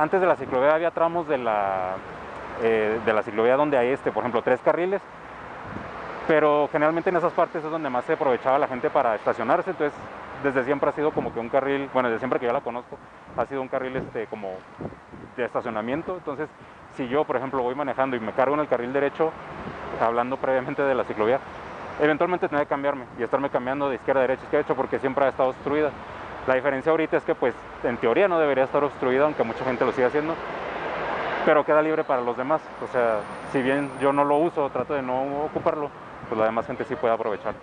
antes de la ciclovía había tramos de la, eh, de la ciclovía donde hay, este, por ejemplo, tres carriles, pero generalmente en esas partes es donde más se aprovechaba la gente para estacionarse, entonces desde siempre ha sido como que un carril, bueno, desde siempre que yo la conozco, ha sido un carril este, como de estacionamiento, entonces si yo, por ejemplo, voy manejando y me cargo en el carril derecho, hablando previamente de la ciclovía, eventualmente tendré que cambiarme y estarme cambiando de izquierda a derecha, izquierda a derecha, porque siempre ha estado obstruida. La diferencia ahorita es que, pues, en teoría no debería estar obstruida, aunque mucha gente lo sigue haciendo, pero queda libre para los demás. O sea, si bien yo no lo uso, trato de no ocuparlo, pues la demás gente sí puede aprovechar.